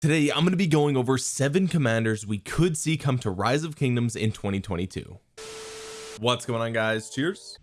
today I'm going to be going over seven commanders we could see come to rise of kingdoms in 2022 what's going on guys? Cheers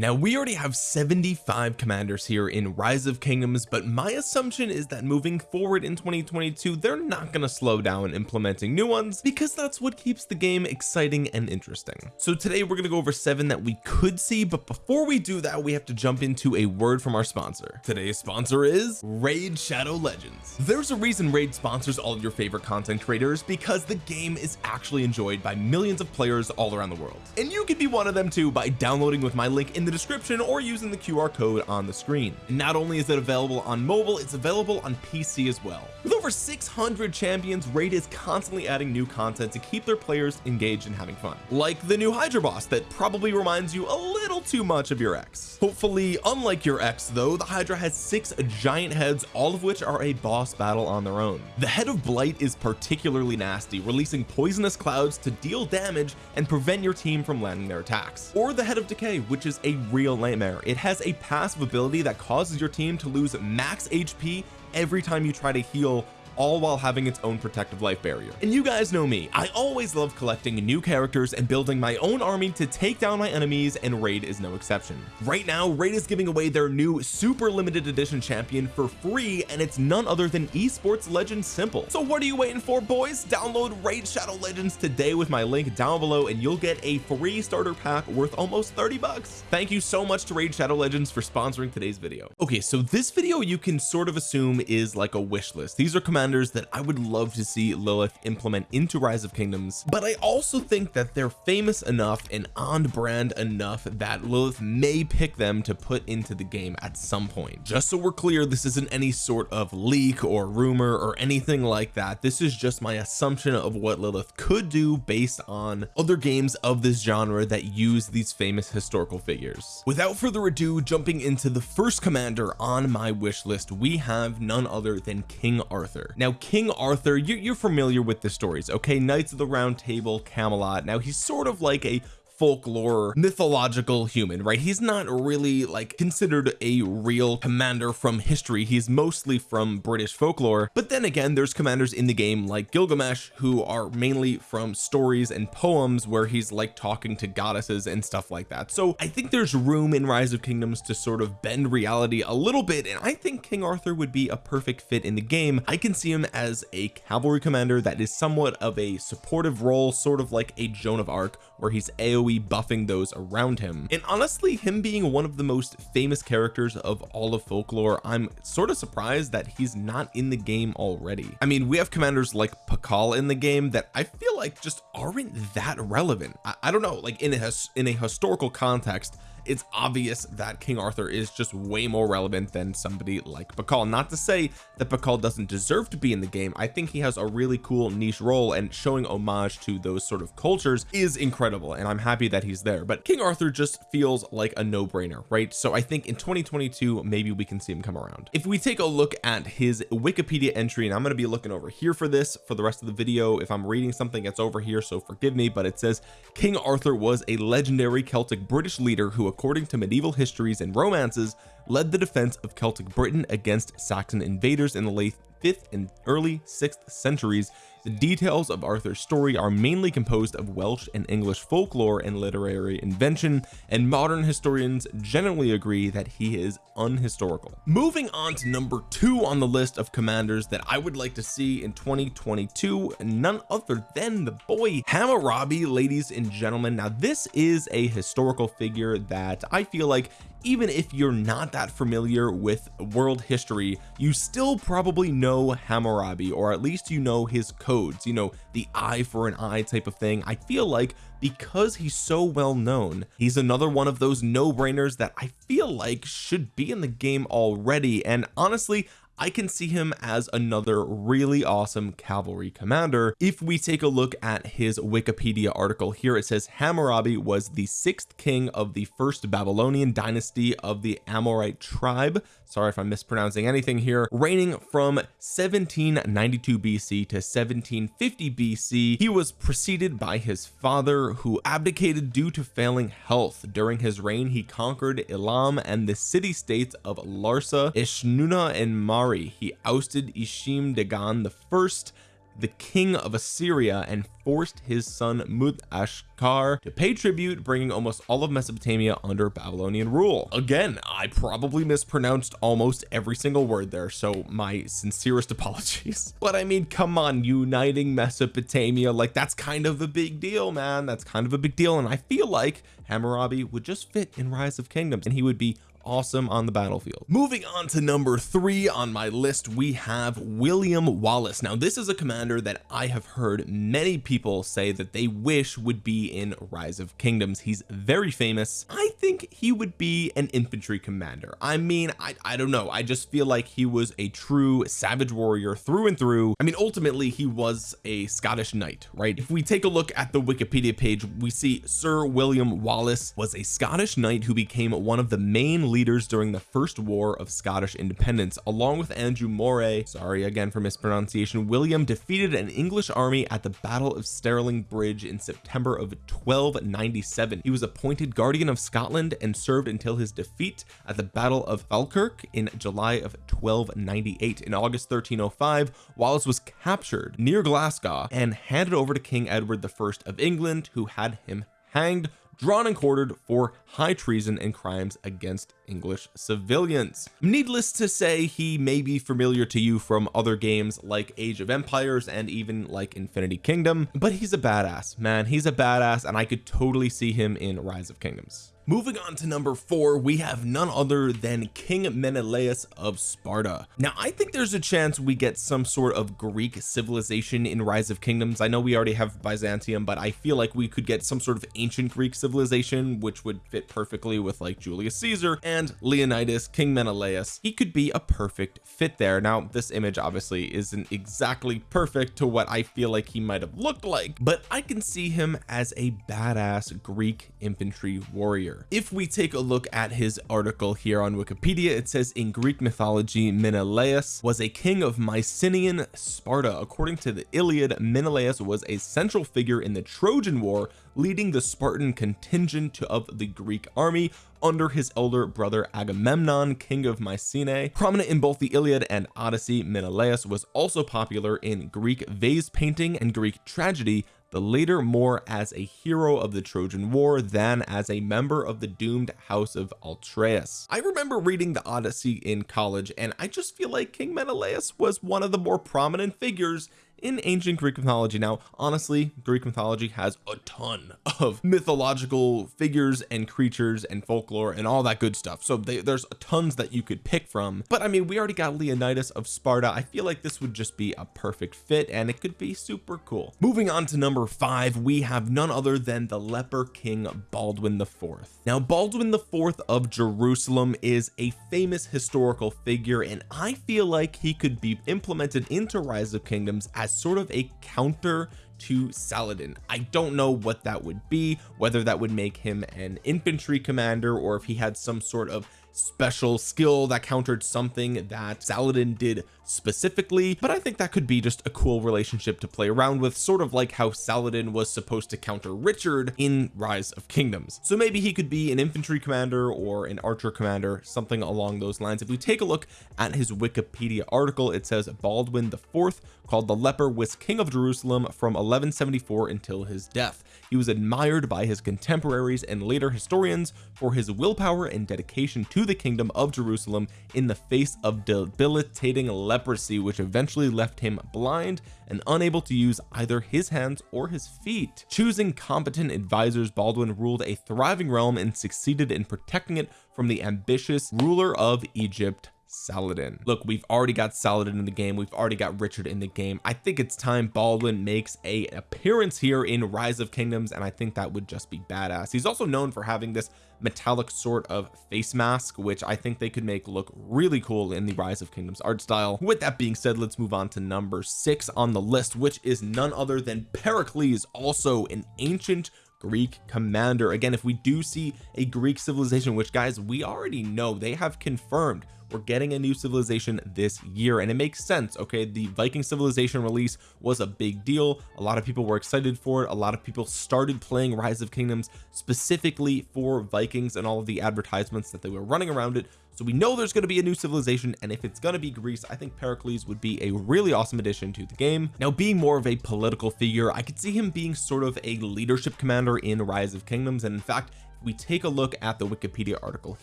now we already have 75 commanders here in rise of kingdoms but my assumption is that moving forward in 2022 they're not going to slow down implementing new ones because that's what keeps the game exciting and interesting. So today we're going to go over seven that we could see but before we do that we have to jump into a word from our sponsor. Today's sponsor is raid shadow legends. There's a reason raid sponsors all of your favorite content creators because the game is actually enjoyed by millions of players all around the world. And you could be one of them too by downloading with my link in the description or using the QR code on the screen. And not only is it available on mobile it's available on PC as well. With over 600 champions raid is constantly adding new content to keep their players engaged and having fun. Like the new hydra boss that probably reminds you a little too much of your ex. Hopefully unlike your ex though the hydra has six giant heads all of which are a boss battle on their own. The head of blight is particularly nasty releasing poisonous clouds to deal damage and prevent your team from landing their attacks. Or the head of decay which is a real nightmare. It has a passive ability that causes your team to lose max HP every time you try to heal all while having its own protective life barrier. And you guys know me. I always love collecting new characters and building my own army to take down my enemies and raid is no exception. Right now raid is giving away their new super limited edition champion for free and it's none other than esports legend s1mple. So what are you waiting for boys? Download raid shadow legends today with my link down below and you'll get a free starter pack worth almost 30 bucks. Thank you so much to raid shadow legends for sponsoring today's video. Okay so this video you can sort of assume is like a wish list. These are commands that I would love to see Lilith implement into rise of kingdoms but I also think that they're famous enough and on brand enough that Lilith may pick them to put into the game at some point. Just so we're clear this isn't any sort of leak or rumor or anything like that. This is just my assumption of what Lilith could do based on other games of this genre that use these famous historical figures. Without further ado jumping into the first commander on my wish list we have none other than King Arthur now King Arthur you're, you're familiar with the stories okay? Knights of the Round Table Camelot. Now he's sort of like a folklore mythological human right? He's not really like considered a real commander from history. He's mostly from British folklore. But then again there's commanders in the game like Gilgamesh who are mainly from stories and poems where he's like talking to goddesses and stuff like that. So I think there's room in rise of kingdoms to sort of bend reality a little bit and I think King Arthur would be a perfect fit in the game. I can see him as a cavalry commander that is somewhat of a supportive role sort of like a Joan of Arc where he's AoE buffing those around him. And honestly him being one of the most famous characters of all of folklore I'm sort of surprised that he's not in the game already. I mean we have commanders like Pakal in the game that I feel like just aren't that relevant. I, I don't know like in a in a historical context it's obvious that King Arthur is just way more relevant than somebody like Pakal not to say that Pakal doesn't deserve to be in the game. I think he has a really cool niche role and showing homage to those sort of cultures is incredible and I'm happy that he's there. But King Arthur just feels like a no-brainer right? So I think in 2022 maybe we can see him come around. If we take a look at his Wikipedia entry and I'm going to be looking over here for this for the rest of the video. If I'm reading something it's over here so forgive me but it says King Arthur was a legendary Celtic British leader who according to medieval histories and romances led the defense of Celtic Britain against Saxon invaders in the late 5th and early 6th centuries the details of Arthur's story are mainly composed of Welsh and English folklore and literary invention and modern historians generally agree that he is unhistorical. Moving on to number two on the list of commanders that I would like to see in 2022 none other than the boy Hammurabi ladies and gentlemen. Now this is a historical figure that I feel like even if you're not that familiar with world history you still probably know Hammurabi or at least you know his codes you know the eye for an eye type of thing. I feel like because he's so well known he's another one of those no-brainers that I feel like should be in the game already. And honestly I can see him as another really awesome cavalry commander. If we take a look at his Wikipedia article here it says Hammurabi was the sixth king of the first Babylonian dynasty of the Amorite tribe. Sorry if I'm mispronouncing anything here. Reigning from 1792 BC to 1750 BC he was preceded by his father who abdicated due to failing health. During his reign he conquered Elam and the city states of Larsa Eshnunna and Mar He ousted Ishim Dagan the first the king of Assyria and forced his son Mudashkar to pay tribute bringing almost all of Mesopotamia under Babylonian rule. Again I probably mispronounced almost every single word there so my sincerest apologies. But I mean come on uniting Mesopotamia like that's kind of a big deal man. That's kind of a big deal and I feel like Hammurabi would just fit in rise of kingdoms and he would be awesome on the battlefield. Moving on to number three on my list we have William Wallace. Now this is a commander that I have heard many people say that they wish would be in rise of kingdoms. He's very famous. I think he would be an infantry commander. I mean I, I don't know. I just feel like he was a true savage warrior through and through. I mean ultimately he was a Scottish knight right? If we take a look at the Wikipedia page we see Sir William Wallace was a Scottish knight who became one of the main leaders during the first war of Scottish independence along with Andrew Moray sorry again for mispronunciation William defeated an English army at the battle of Stirling Bridge in September of 1297 he was appointed guardian of Scotland and served until his defeat at the battle of Falkirk in July of 1298 in August 1305 Wallace was captured near Glasgow and handed over to King Edward I of England who had him hanged drawn and quartered for high treason and crimes against English civilians. Needless to say he may be familiar to you from other games like Age of Empires and even like Infinity Kingdom but he's a badass man. He's a badass and I could totally see him in Rise of Kingdoms moving on to number four we have none other than King Menelaus of Sparta. Now I think there's a chance we get some sort of Greek civilization in rise of kingdoms. I know we already have Byzantium but I feel like we could get some sort of ancient Greek civilization which would fit perfectly with like Julius Caesar and Leonidas King Menelaus. He could be a perfect fit there. Now this image obviously isn't exactly perfect to what I feel like he might have looked like but I can see him as a badass Greek infantry warrior if we take a look at his article here on Wikipedia it says in Greek mythology Menelaus was a king of Mycenaean Sparta. According to the Iliad Menelaus was a central figure in the Trojan War leading the Spartan contingent of the Greek army under his elder brother Agamemnon king of Mycenae. Prominent in both the Iliad and Odyssey Menelaus was also popular in Greek vase painting and Greek tragedy the later more as a hero of the Trojan War than as a member of the doomed house of Atreus. I remember reading the Odyssey in college and I just feel like King Menelaus was one of the more prominent figures in ancient Greek mythology. Now honestly Greek mythology has a ton of mythological figures and creatures and folklore and all that good stuff. So they, there's tons that you could pick from. But I mean we already got Leonidas of Sparta. I feel like this would just be a perfect fit and it could be super cool. Moving on to number five we have none other than the leper king Baldwin the fourth. Now Baldwin the fourth of Jerusalem is a famous historical figure and I feel like he could be implemented into rise of kingdoms as as sort of a counter to Saladin. I don't know what that would be whether that would make him an infantry commander or if he had some sort of special skill that countered something that Saladin did specifically but I think that could be just a cool relationship to play around with sort of like how Saladin was supposed to counter Richard in rise of kingdoms. So maybe he could be an infantry commander or an archer commander something along those lines. If we take a look at his Wikipedia article it says Baldwin the fourth called the leper was king of Jerusalem from 1174 until his death. He was admired by his contemporaries and later historians for his willpower and dedication to the kingdom of Jerusalem in the face of debilitating leprosy which eventually left him blind and unable to use either his hands or his feet. Choosing competent advisors Baldwin ruled a thriving realm and succeeded in protecting it from the ambitious ruler of Egypt Saladin look we've already got Saladin in the game. We've already got Richard in the game. I think it's time Baldwin makes a appearance here in rise of kingdoms and I think that would just be badass. He's also known for having this metallic sort of face mask which I think they could make look really cool in the rise of kingdoms art style. With that being said let's move on to number six on the list which is none other than Pericles also an ancient Greek commander. Again if we do see a Greek civilization which guys we already know they have confirmed we're getting a new civilization this year. And it makes sense okay? The Viking civilization release was a big deal. A lot of people were excited for it. A lot of people started playing rise of kingdoms specifically for Vikings and all of the advertisements that they were running around it so we know there's going to be a new civilization and if it's going to be Greece I think Pericles would be a really awesome addition to the game. Now being more of a political figure I could see him being sort of a leadership commander in rise of kingdoms and in fact we take a look at the Wikipedia article.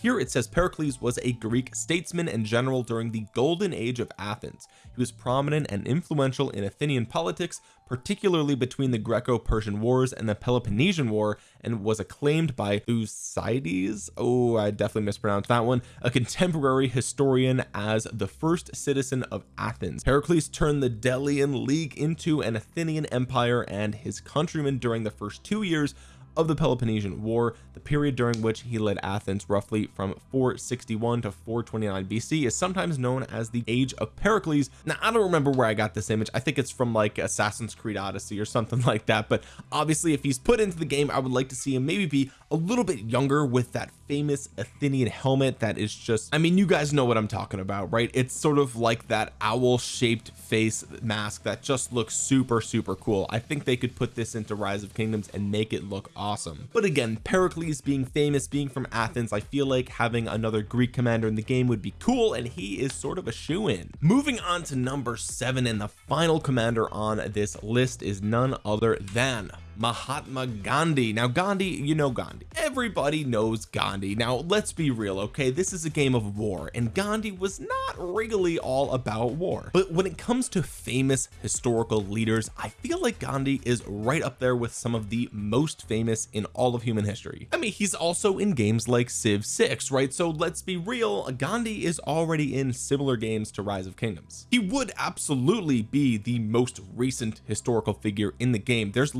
Here it says Pericles was a Greek statesman and general during the golden age of Athens. He was prominent and influential in Athenian politics particularly between the Greco-Persian wars and the Peloponnesian war and was acclaimed by Thucydides. Oh I definitely mispronounced that one. A contemporary historian as the first citizen of Athens. Pericles turned the Delian League into an Athenian empire and his countrymen during the first two years of the Peloponnesian War the period during which he led Athens roughly from 461 to 429 BC is sometimes known as the age of Pericles. Now I don't remember where I got this image. I think it's from like Assassin's Creed Odyssey or something like that but obviously if he's put into the game I would like to see him maybe be a little bit younger with that famous Athenian helmet that is just I mean you guys know what I'm talking about right? It's sort of like that owl shaped face mask that just looks super super cool. I think they could put this into rise of kingdoms and make it look awesome but again Pericles being famous being from Athens I feel like having another Greek commander in the game would be cool and he is sort of a shoe-in moving on to number seven and the final commander on this list is none other than Mahatma Gandhi. Now Gandhi you know Gandhi. Everybody knows Gandhi. Now let's be real okay? This is a game of war and Gandhi was not really all about war. But when it comes to famous historical leaders I feel like Gandhi is right up there with some of the most famous in all of human history. I mean he's also in games like Civ 6 right? So let's be real Gandhi is already in similar games to Rise of Kingdoms. He would absolutely be the most recent historical figure in the game. There's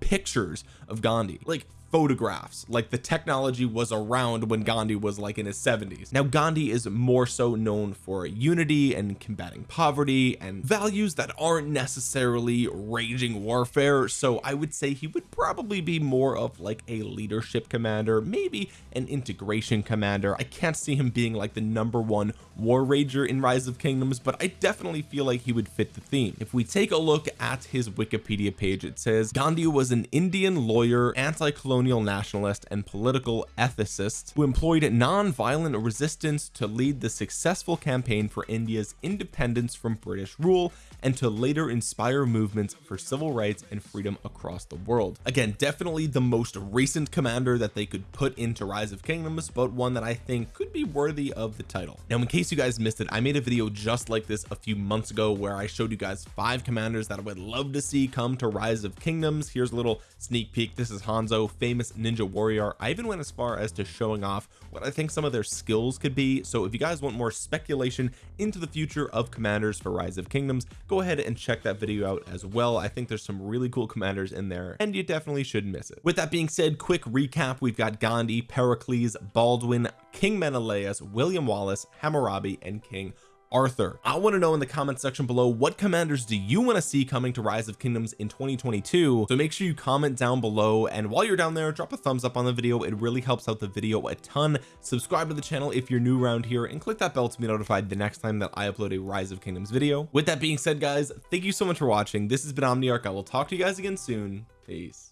pictures of Gandhi. Like photographs like the technology was around when Gandhi was like in his 70s now Gandhi is more so known for unity and combating poverty and values that aren't necessarily raging warfare. So I would say he would probably be more of like a leadership commander maybe an integration commander. I can't see him being like the number one war rager in rise of kingdoms but I definitely feel like he would fit the theme. If we take a look at his Wikipedia page it says Gandhi was an Indian lawyer anti-colonial colonial nationalist and political ethicist who employed non-violent resistance to lead the successful campaign for India's independence from British rule and to later inspire movements for civil rights and freedom across the world. Again definitely the most recent commander that they could put into rise of kingdoms but one that I think could be worthy of the title. Now in case you guys missed it I made a video just like this a few months ago where I showed you guys five commanders that I would love to see come to rise of kingdoms. Here's a little sneak peek. This is Hanzo famous ninja warrior. I even went as far as to showing off what I think some of their skills could be. So if you guys want more speculation into the future of commanders for rise of kingdoms go ahead and check that video out as well. I think there's some really cool commanders in there and you definitely shouldn't miss it. With that being said quick recap. We've got Gandhi Pericles Baldwin King Menelaus William Wallace Hammurabi and King Arthur. I want to know in the comment section below what commanders do you want to see coming to rise of kingdoms in 2022 so make sure you comment down below and while you're down there drop a thumbs up on the video. It really helps out the video a ton. Subscribe to the channel if you're new around here and click that bell to be notified the next time that I upload a rise of kingdoms video. With that being said guys thank you so much for watching. This has been Omniarch. I will talk to you guys again soon. Peace